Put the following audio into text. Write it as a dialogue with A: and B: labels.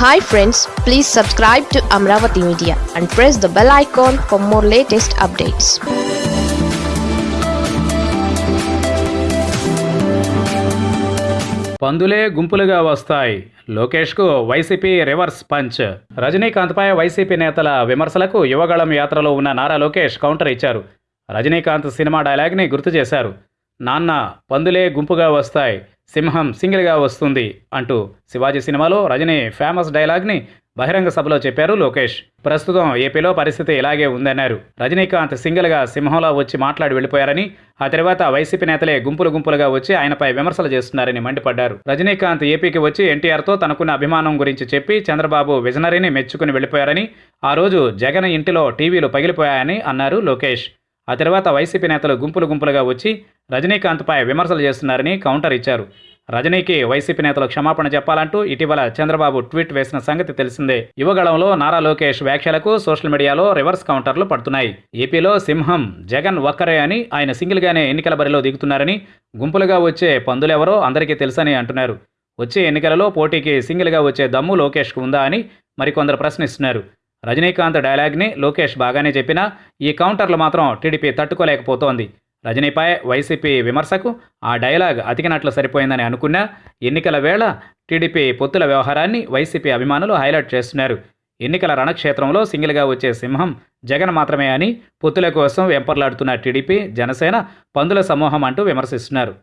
A: Hi friends please subscribe to Amaravati media and press the bell icon for more latest updates
B: పందులే గుంపులుగా వస్తాయి. లోకేష్కు YCP reverse punch. రజనీకాంత్పై YCP నేతల విమర్శలకు యువగళం యాత్రలో ఉన్న నారా లోకేష్ కౌంటర్ ఇచ్చారు. రజనీకాంత్ సినిమా డైలాగ్ని గుర్తు చేశారు. నాన్న పందులే గుంపుగా వస్తాయి. సింహం సింగిల్గా వస్తుంది అంటూ శివాజీ సినిమాలో రజనీ ఫేమస్ డైలాగ్ని బహిరంగ సభలో చెప్పారు లోకేష్. ప్రస్తుతం ఏపీలో పరిస్థితి ఇలాగే ఉందన్నారు. రజనీకాంత్ సింగిల్గా సింహంలో వచ్చి మాట్లాడి వెళ్ళిపోయారని ఆ తర్వాత వైసీపీ నేతలే గుంపులు గుంపులుగా వచ్చి ఆయనపై విమర్శలు చేస్తున్నారని మండిపడ్డారు. రజనీకాంత్ ఏపీకి వచ్చి ఎన్టీఆర్తో తనకున్న అభిమానం గురించి చెప్పి చంద్రబాబు విజనరీని మెచ్చుకుని వెళ్ళిపోయారని ఆ రోజు జగన్ ఇంటిలో టీవీలు పగిలిపోయాయని అన్నారు లోకేష్. ఆ తర్వాత వైసీపీ నేతలు గుంపులు గుంపులుగా వచ్చి రజనీకాంత్పై విమర్శలు చేస్తున్నారని కౌంటర్ ఇచ్చారు. రజనీకి వైసీపీ నేతలు క్షమాపణ చెప్పాలంటూ ఇటీవల చంద్రబాబు ట్వీట్ వేసిన సంగతి తెలిసిందే. యువగళంలో నారా లోకేష్ వ్యాఖ్యలకు సోషల్ మీడియాలో రివర్స్ కౌంటర్లు పడుతున్నాయి. ఏపీలో సింహం జగన్ ఒక్కరే అని ఆయన సింగిల్గానే ఎన్నికల బరిలో దిగుతున్నారని గుంపులుగా వచ్చే పందులెవరో అందరికీ తెలుసని అంటున్నారు. వచ్చే ఎన్నికలలో పోటీకి సింగిల్గా వచ్చే దమ్ము లోకేష్కు ఉందా అని మరికొందరు ప్రశ్నిస్తున్నారు. రజనీకాంత్ డైలాగ్ని లోకేష్ బాగానే చెప్పినా ఈ కౌంటర్లు మాత్రం టీడీపీ తట్టుకోలేకపోతోంది. రజనీపై వైసీపీ విమర్శకు ఆ డైలాగ్ అతికినట్లు సరిపోయిందని అనుకున్నా ఎన్నికల వేళ టీడీపీ పొత్తుల వ్యవహారాన్ని వైసీపీ అభిమానులు హైలైట్ చేస్తున్నారు. ఎన్నికల రణక్షేత్రంలో సింగిల్గా వచ్చే సింహం జగన్ మాత్రమే అని పొత్తుల కోసం వెంపర్లాడుతున్న టీడీపీ జనసేన పందుల సమూహం అంటూ విమర్శిస్తున్నారు.